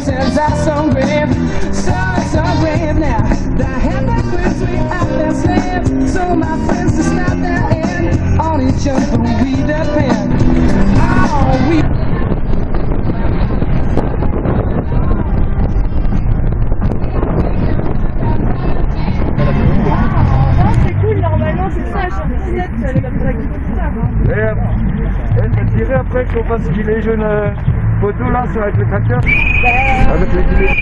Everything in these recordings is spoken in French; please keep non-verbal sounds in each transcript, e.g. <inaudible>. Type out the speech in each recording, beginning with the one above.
senses are so grave, so, so grave now. The we have their slaves, so my friends stop their end. On each other we depend. Oh, après qu'on fasse photo là sur avec le tracteur Avec les gilets.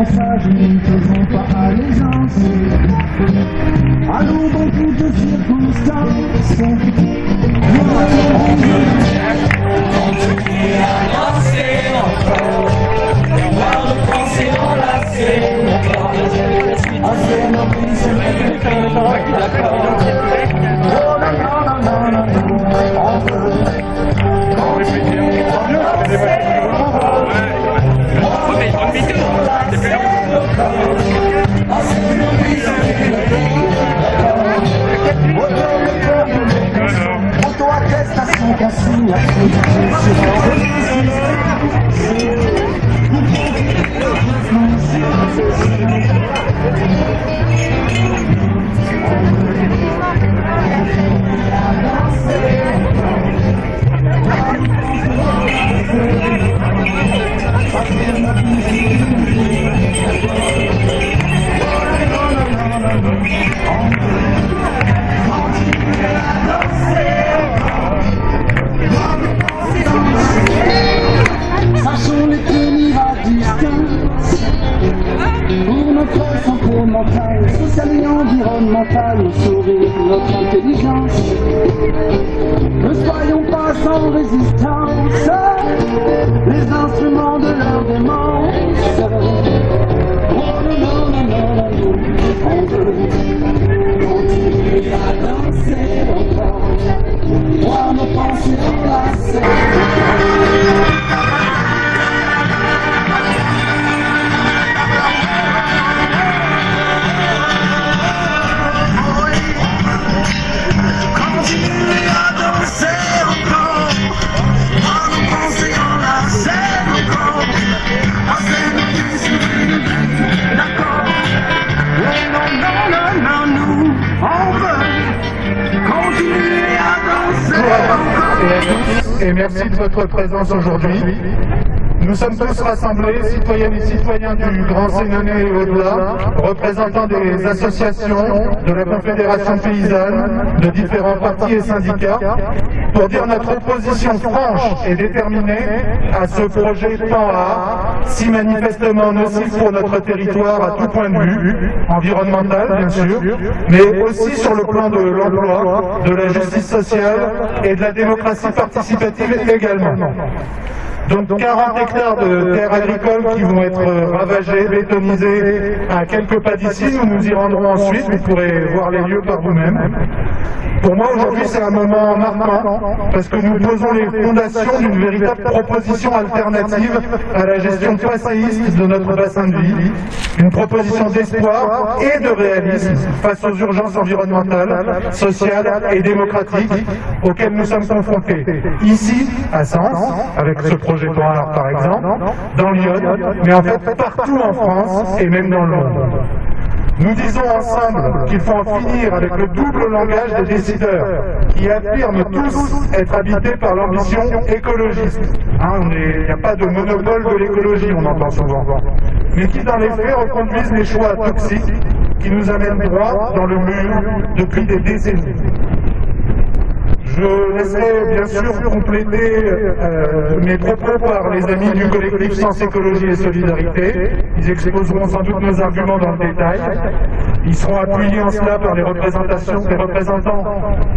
Vraiment sages, nous ne faisons pas allégeance. Allons circonstances. Auto-attestation minha présence aujourd'hui. Nous sommes tous rassemblés, citoyennes et citoyens du Grand Sénonais et au-delà, représentants des associations, de la Confédération paysanne, de différents partis et syndicats, pour dire notre opposition franche et déterminée à ce projet PAN-A, si manifestement nocif pour notre territoire à tout point de vue, environnemental bien sûr, mais aussi sur le plan de l'emploi, de la justice sociale et de la démocratie participative également. Donc 40 hectares de terres agricoles qui vont être ravagés, bétonisés à quelques pas d'ici. Nous nous y rendrons ensuite, vous pourrez voir les lieux par vous-même. Pour moi aujourd'hui c'est un moment marquant parce que nous posons les fondations d'une véritable proposition alternative à la gestion passéiste de notre bassin de vie. Une proposition d'espoir et de réalisme face aux urgences environnementales, sociales et démocratiques auxquelles nous sommes confrontés. Ici, à Sens, avec ce projet Noir par exemple, dans Lyon, mais en fait partout en France et même dans le monde. Nous disons ensemble qu'il faut en finir avec le double langage des décideurs qui affirment tous être habités par l'ambition écologiste. Hein, Il n'y a pas de monopole de l'écologie, on entend souvent. Mais qui dans les faits reconduisent les choix toxiques qui nous amènent droit dans le mur depuis des décennies. Je laisserai bien sûr compléter euh, mes propos par les amis du collectif Sens Écologie et Solidarité. Ils exposeront sans doute nos arguments dans le détail. Ils seront appuyés en cela par les représentations, les représentants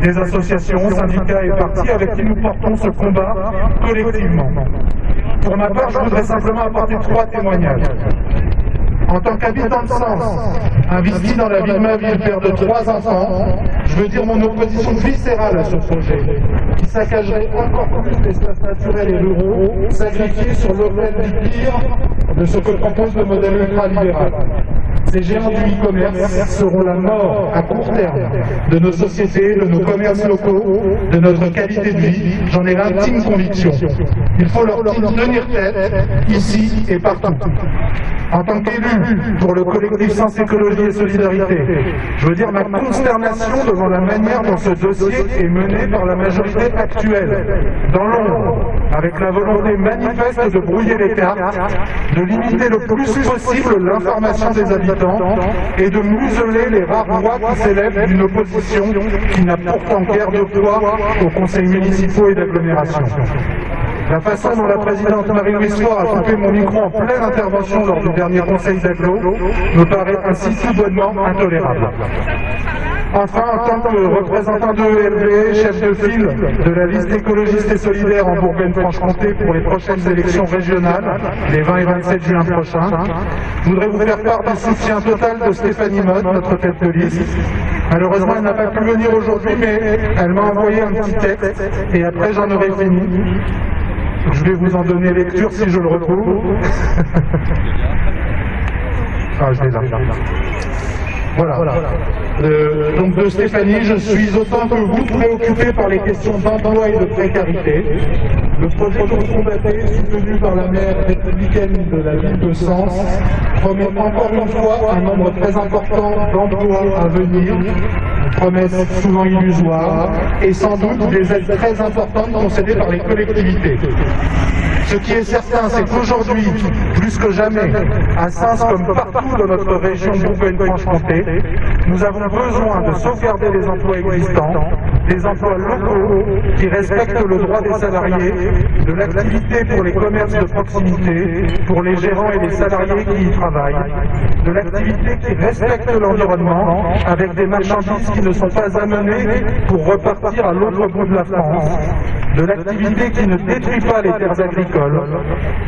des associations, syndicats et partis avec qui nous portons ce combat collectivement. Pour ma part, je voudrais simplement apporter trois témoignages. En tant qu'habitant de Sens, investi dans la vie de ma ville, père de trois enfants, je veux dire mon opposition viscérale à ce projet, qui saccagerait encore plus l'espace naturel et ruraux, sacrifié sur l'autel du pire de ce que propose le modèle ultralibéral. Ces géants du e-commerce seront la mort à court terme de nos sociétés, de nos commerces locaux, de notre qualité de vie. J'en ai l'intime conviction. Il faut leur tenir tête, ici et partout. En tant qu'élu pour le collectif Sens Écologie et Solidarité, je veux dire ma consternation devant la manière dont ce dossier est mené par la majorité actuelle, dans l'ombre, avec la volonté manifeste de brouiller les cartes, de limiter le plus possible l'information des habitants et de museler les rares voix qui s'élèvent d'une opposition qui n'a pourtant guère de poids aux conseils municipaux et d'agglomération. La façon dont la présidente Marie-Louise a coupé mon micro en pleine intervention lors du dernier conseil d'agglo me paraît ainsi tout bonnement intolérable. Enfin, en tant que représentant de ELV, chef de file de la liste écologiste et solidaire en Bourgogne-Franche-Comté pour les prochaines élections régionales, les 20 et 27 juin prochains, je voudrais vous faire part du soutien total de Stéphanie Mott, notre tête de liste. Malheureusement, elle n'a pas pu venir aujourd'hui, mais elle m'a envoyé un petit texte, et après j'en aurai fini. Je vais vous en donner lecture si je le retrouve. <laughs> ah, je l'ai là. Voilà. Euh, donc de Stéphanie, je suis autant que vous préoccupé par les questions d'emploi et de précarité. Le projet Combaté, soutenu par la maire républicaine de la ville de Sens, promet encore une fois un nombre très important d'emplois à venir, promesses souvent illusoires, et sans doute des aides très importantes concédées par les collectivités. Ce qui est certain, c'est qu'aujourd'hui, plus que jamais, à Sens comme partout dans notre région Bourgogne-Franche-Comté, nous avons besoin de sauvegarder les emplois existants, des emplois locaux qui respectent le droit des salariés, de l'activité pour les commerces de proximité, pour les gérants et les salariés qui y travaillent, de l'activité qui respecte l'environnement avec des marchandises qui ne sont pas amenées pour repartir à l'autre bout de la France, de l'activité qui ne détruit pas les terres agricoles,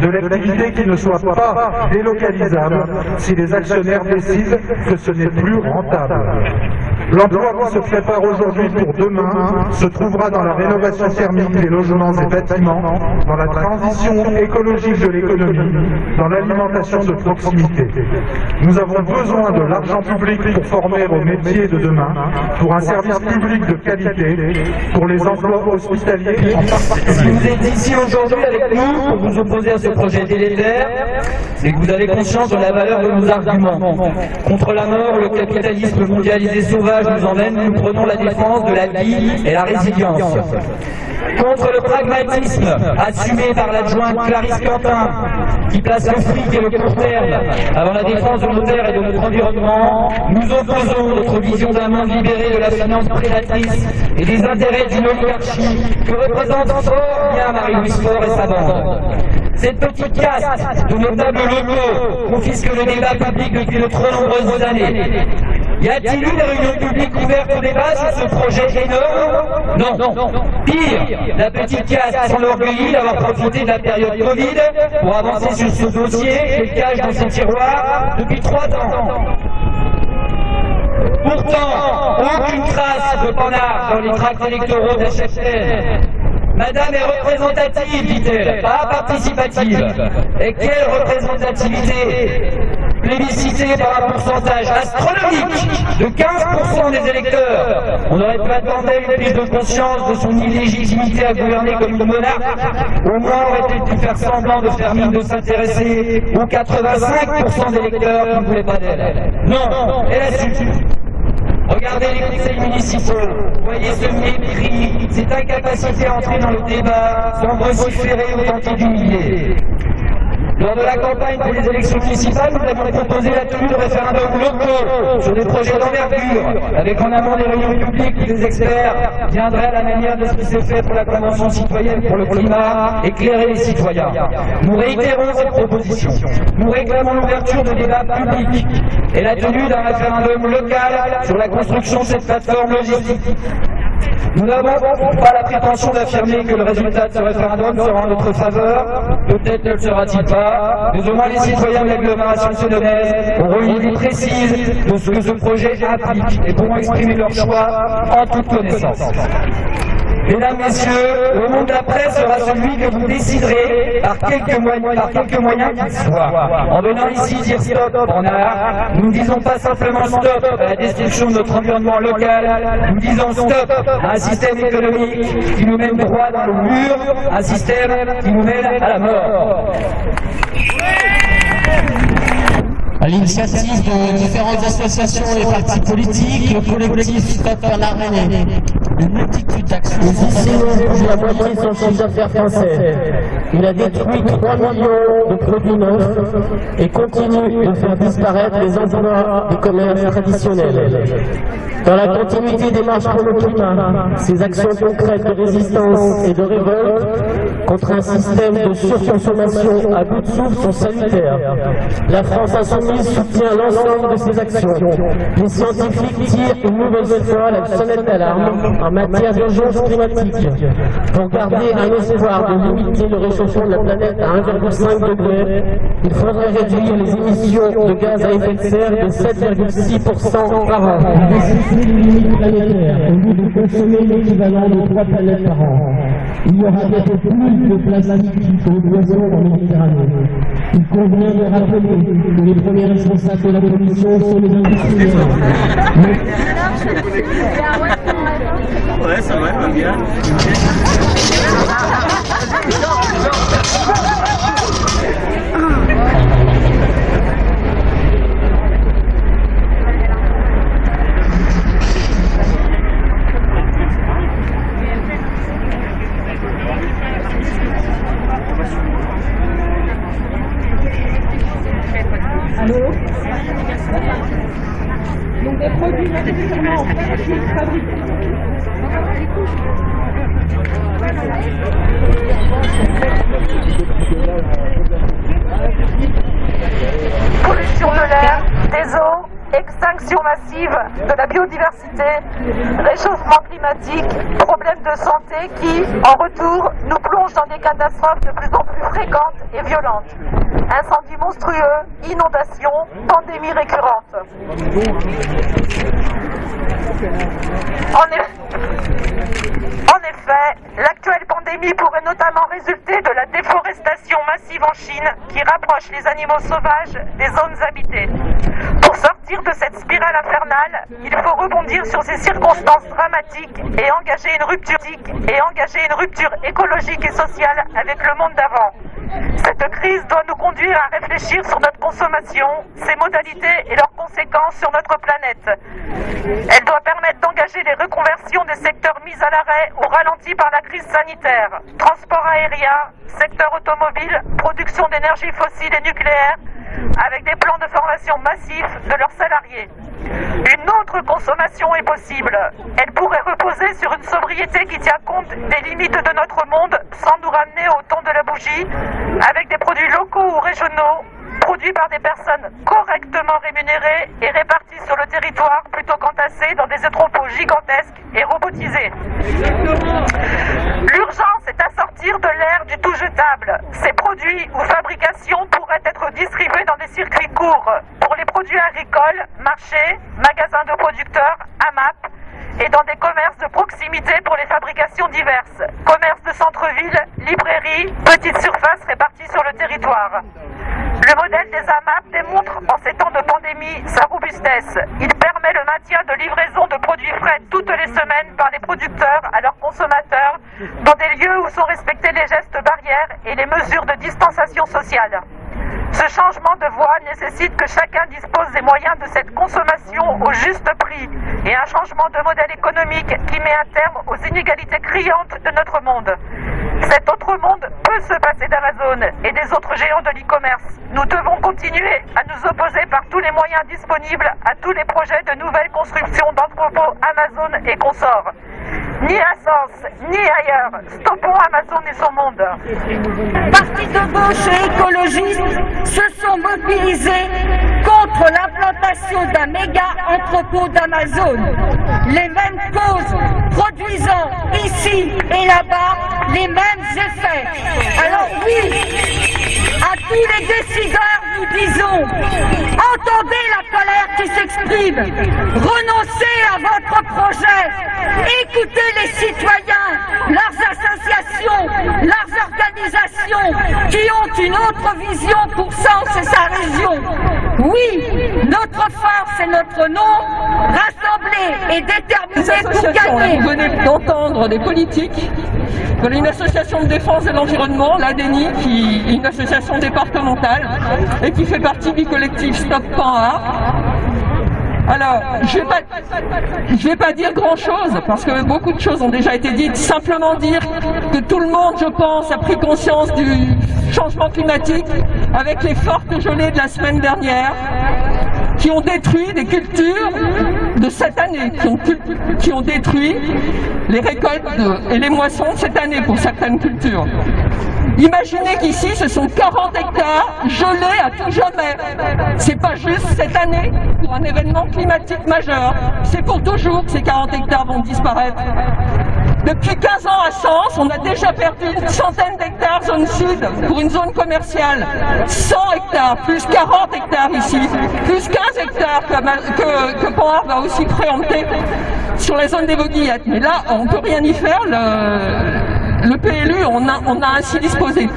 de l'activité qui ne soit pas délocalisable si les actionnaires décident que ce n'est plus rentable. L'emploi qui se prépare aujourd'hui pour demain se trouvera dans la rénovation thermique des logements et bâtiments, dans la transition écologique de l'économie, dans l'alimentation de proximité. Nous avons besoin de l'argent public pour former aux métiers de demain, pour un service public de qualité, pour les emplois hospitaliers en. Si vous êtes ici aujourd'hui avec nous pour vous opposer à ce projet délétère, c'est que vous avez conscience de la valeur de nos arguments. Contre la mort, le capitalisme mondialisé sauvage nous emmène, nous prenons la défense de la vie et la résilience. contre le pragmatisme assumé par l'adjointe Clarisse Quentin, qui place le fric et le court terme avant la défense de nos terres et de notre environnement, nous opposons notre vision d'un monde libéré de la finance prédatrice et des intérêts d'une oligarchie que représente fort bien Marie-Louise Faure et sa bande. Cette petite caste de notables locaux confisque le débat public depuis de trop nombreuses années. Y a-t-il eu des réunions publiques ouvertes au débat sur ce projet énorme Non. Pire, la petite caste s'enorgueillit d'avoir profité de la période Covid pour avancer sur ce dossier qu'elle cache dans ses tiroirs depuis trois ans. Pourtant, aucune trace de panard dans les tracts électoraux d'HFR. Madame est représentative, dit-elle, pas participative. Et quelle représentativité? Plébiscitée par un pourcentage astronomique de 15% des électeurs. On aurait pu attendre une prise de conscience de son illégitimité à gouverner comme une monarque. Au moins aurait-elle pu faire semblant de faire mine de s'intéresser aux 85% des électeurs qui ne voulaient pas d'elle. Non, elle a su. Regardez les conseils municipaux, voyez ce mépris, cette incapacité à entrer dans le débat sans vociférer ou tenter d'humilier. Lors de la campagne pour les élections municipales, nous avons proposé la tenue de référendums locaux sur des projets d'envergure, avec en amont des réunions publiques où des experts viendraient à la manière de ce qui s'est fait pour la Convention citoyenne pour le climat, éclairer les citoyens. Nous réitérons cette proposition. Nous réclamons l'ouverture de débats publics et la tenue d'un référendum local sur la construction de cette plateforme logistique. Nous n'avons pas la prétention d'affirmer que le résultat de ce référendum sera en notre faveur. Peut-être ne le sera-t-il pas, mais au les citoyens de l'agglomération sédonaise auront une idée précise de ce que ce projet implique et pourront exprimer leur choix en toute connaissance. Mesdames, Messieurs, le monde d'après sera celui que vous déciderez par quelques moyens, par quelques. En venant ici dire stop en art, nous ne disons pas simplement stop à la destruction de notre environnement local, nous disons stop à un système économique qui nous mène droit dans le mur, un système qui nous mène à la mort. À l'initiative de différentes associations et partis politiques, le collectif Stop Arménie, une multitude d'actions. La moitié sont chiffre d'affaires français. Il a détruit 3 millions de produits neufs et continue de faire disparaître les emplois du commerce traditionnel. Dans la continuité des marches pour le climat, ces actions concrètes de résistance et de révolte contre un système de surconsommation à bout de souffle sont salutaires. La France insoumise soutient l'ensemble de ces actions. Les scientifiques tirent une nouvelle fois la sonnette d'alarme en matière d'urgence climatique pour garder un espoir de limiter le réchauffement de la planète à 1,5 degré. Il faudrait réduire les émissions de gaz à effet de serre de 7,6% par an. Consommer l'équivalent de trois planètes par an. Il y aura bientôt plus de plastique qu'aux oiseaux en Méditerranée. Il convient de rappeler que les premiers responsables de la pollution sont les industriels. <laughs> Ouais, et violentes. Incendies monstrueux, inondations. En effet, en effet, l'actuelle pandémie pourrait notamment résulter de la déforestation massive en Chine qui rapproche les animaux sauvages des zones habitées. Pour sortir de cette spirale infernale, il faut rebondir sur ces circonstances dramatiques et engager une rupture et engager une rupture écologique et sociale avec le monde d'avant. Cette crise doit nous conduire à réfléchir sur notre consommation, ses modalités et leurs conséquences sur notre planète. Elle doit permettre d'engager les reconversions des secteurs mis à l'arrêt ou ralentis par la crise sanitaire. Transport aérien, secteur automobile, production d'énergie fossile et nucléaire, avec des plans de formation massifs de leurs salariés. Une autre consommation est possible. Elle pourrait reposer sur une sobriété qui tient compte des limites de notre monde sans nous ramener au temps de la bougie, avec des produits locaux ou régionaux, produits par des personnes correctement rémunérées et réparties sur le territoire plutôt qu'entassées dans des entrepôts gigantesques et robotisés. L'urgence est à sortir de l'ère du tout jetable. Ces produits ou fabrications pourraient être distribués dans des circuits courts pour les produits agricoles, marchés, magasins de producteurs, AMAP et dans des commerces de proximité pour les fabrications diverses. Commerces de centre-ville, librairies, petites surfaces réparties sur le territoire. Le modèle des AMAP démontre en ces temps de pandémie sa robustesse. Il permet le maintien de livraison de produits frais toutes les semaines par les producteurs à leurs consommateurs dans des lieux où sont respectés les gestes barrières et les mesures de distanciation sociale. Ce changement de voie nécessite que chacun dispose des moyens de cette consommation au juste prix et un changement de modèle économique qui met un terme aux inégalités criantes de notre monde. Cet autre monde peut se passer d'Amazon et des autres géants de l'e-commerce. Nous devons continuer à nous opposer par tous les moyens disponibles à tous les projets de nouvelles constructions d'entrepôts Amazon et consorts. Ni à Sens, ni ailleurs. Stoppons Amazon et son monde. Partis de gauche et écologistes se sont mobilisés contre l'implantation d'un méga entrepôt d'Amazon. Les mêmes causes produisant ici et là-bas les mêmes effets. Alors oui, à tous les décideurs, nous disons, entendez la colère qui s'exprime, renoncez à votre projet, écoutez les citoyens, leurs associations, leurs organisations qui ont une autre vision pour Sens et sa région. Oui, notre force et notre nom, rassemblés et déterminés pour gagner. Vous venez d'entendre des politiques voilà une association de défense de l'environnement, l'ADENI, qui est une association départementale et qui fait partie du collectif Stop Pan alors, je vais pas, je vais pas dire grand chose parce que beaucoup de choses ont déjà été dites. Simplement dire que tout le monde, je pense, a pris conscience du changement climatique avec les fortes gelées de la semaine dernière qui ont détruit des cultures de cette année, qui ont, qui ont détruit les récoltes et les moissons de cette année pour certaines cultures. Imaginez qu'ici, ce sont 40 hectares gelés à tout jamais. C'est pas juste cette année pour un événement climatique majeur. C'est pour toujours que ces 40 hectares vont disparaître. Depuis 15 ans à Sens, on a déjà perdu une centaine d'hectares zone sud pour une zone commerciale. 100 hectares, plus 40 hectares ici, plus 15 hectares que, que, va aussi préempter sur la zone des Voguillettes. Mais là, on ne peut rien y faire. Le, PLU, on a ainsi disposé.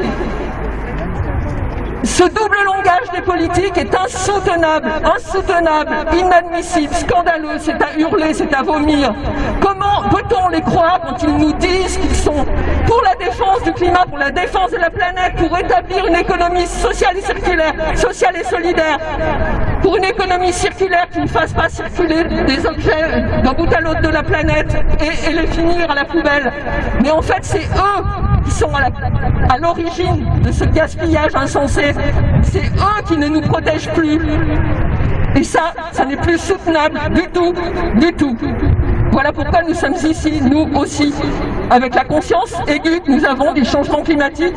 Ce double langage des politiques est insoutenable, insoutenable, inadmissible, scandaleux, c'est à hurler, c'est à vomir. Comment peut-on les croire quand ils nous disent qu'ils sont pour la défense du climat, pour la défense de la planète, pour établir une économie sociale et circulaire, sociale et solidaire, pour une économie circulaire qui ne fasse pas circuler des objets d'un bout à l'autre de la planète et, et les finir à la poubelle. Mais en fait, c'est eux qui sont à l'origine de ce gaspillage insensé. C'est eux qui ne nous protègent plus. Et ça, ça n'est plus soutenable du tout, du tout. Voilà pourquoi nous sommes ici, nous aussi, avec la conscience aiguë que nous avons du changement climatique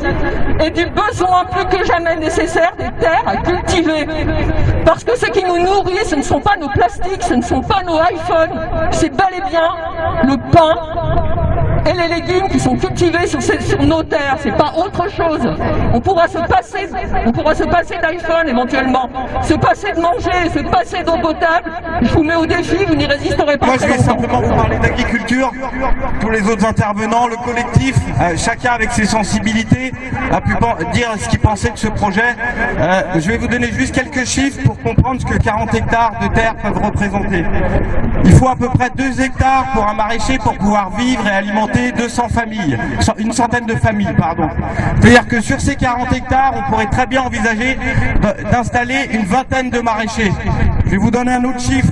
et du besoin plus que jamais nécessaire des terres à cultiver. Parce que ce qui nous nourrit, ce ne sont pas nos plastiques, ce ne sont pas nos iPhones, c'est bel et bien le pain et les légumes qui sont cultivés sur, sur nos terres, c'est pas autre chose. On pourra se passer, on pourra se passer d'iPhone éventuellement, se passer de manger, se passer d'eau potable. Je vous mets au défi, vous n'y résisterez pas. Moi, je vais simplement vous parler d'agriculture. Tous les autres intervenants, le collectif, euh, chacun avec ses sensibilités, a pu dire ce qu'il pensait de ce projet. Euh, je vais vous donner juste quelques chiffres pour comprendre ce que 40 hectares de terre peuvent représenter. Il faut à peu près 2 hectares pour un maraîcher pour pouvoir vivre et alimenter alimenter 200 familles, une centaine de familles, pardon. C'est-à-dire que sur ces 40 hectares, on pourrait très bien envisager d'installer une vingtaine de maraîchers. Je vais vous donner un autre chiffre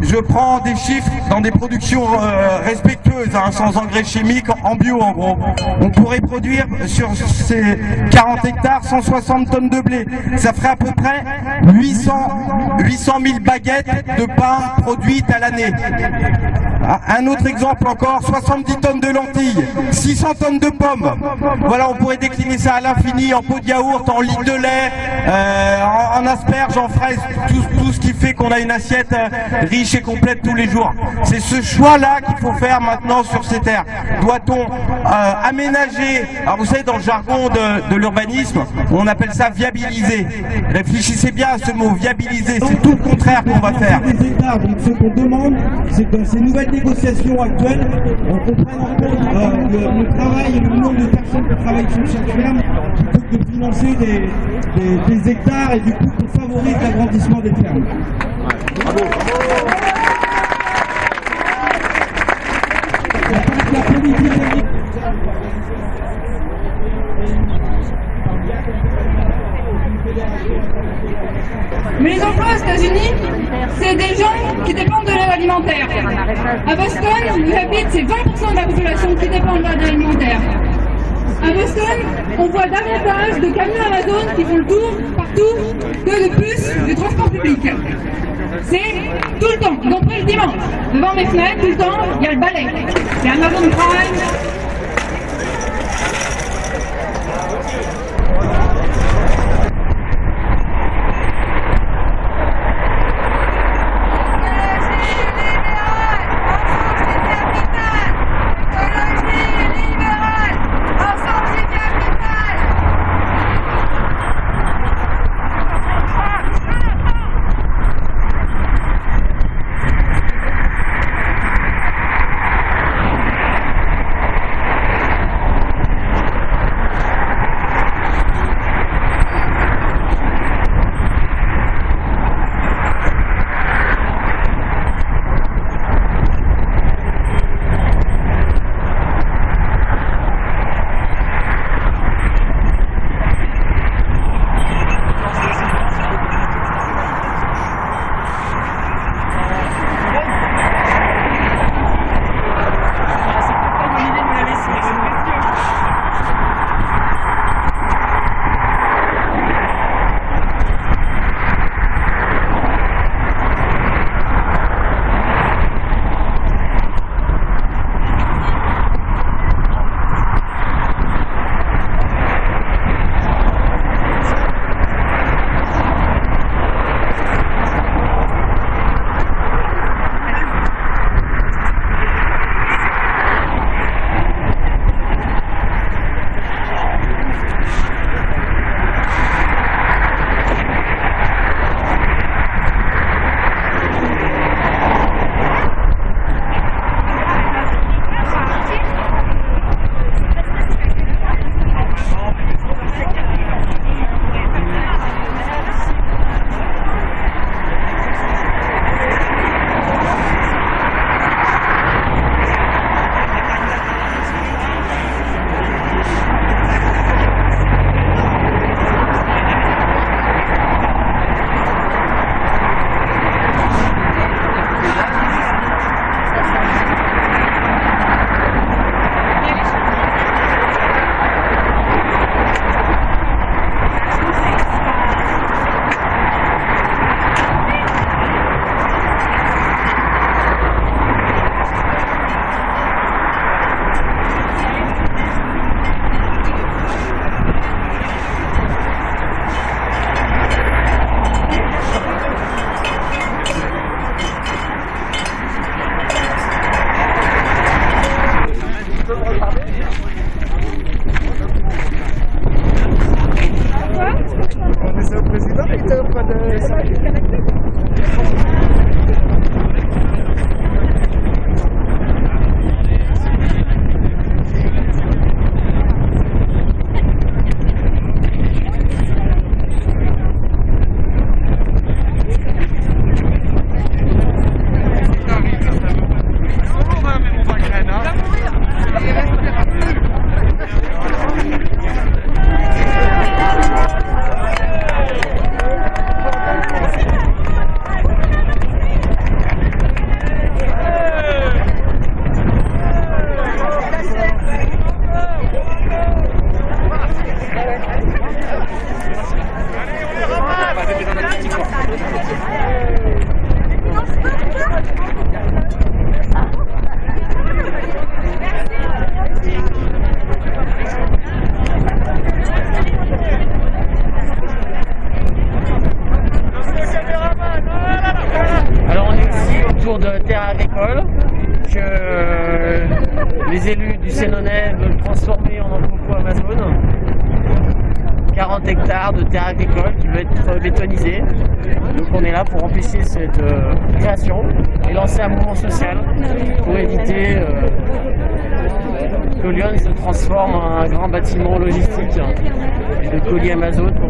je prends des chiffres dans des productions euh, respectueuses, hein, sans engrais chimiques, en bio en gros. On pourrait produire sur ces 40 hectares 160 tonnes de blé. Ça ferait à peu près 800, 800 000 baguettes de pain produites à l'année. Un autre exemple encore, 70 tonnes de lentilles, 600 tonnes de pommes. Voilà, on pourrait décliner ça à l'infini en pot de yaourt, en litre de lait, euh, en, asperges, en fraises, tout, ce qui fait qu'on a une assiette euh, riche et complète tous les jours. C'est ce choix-là qu'il faut faire maintenant sur ces terres. Doit-on euh, aménager, alors vous savez dans le jargon de, l'urbanisme, on appelle ça viabiliser. Réfléchissez bien à ce mot, viabiliser, c'est tout le contraire qu'on va faire. Ce qu'on demande, c'est que ces nouvelles négociations actuelles, on comprenne euh, le, travail et le nombre de personnes qui travaillent sur chaque ferme, plutôt que de financer des, hectares et du coup qu'on favorise l'agrandissement des fermes. Mais les emplois aux États-Unis, c'est des gens qui dépendent de l'aide alimentaire. À Boston, où j'habite, c'est 20% de la population qui dépend de l'aide alimentaire. À Boston, on voit davantage de camions Amazon qui font le tour partout que de plus de transport public. C'est tout le temps, y compris le dimanche. Devant mes fenêtres, tout le temps, il y a le balai. C'est Amazon Prime, et de colis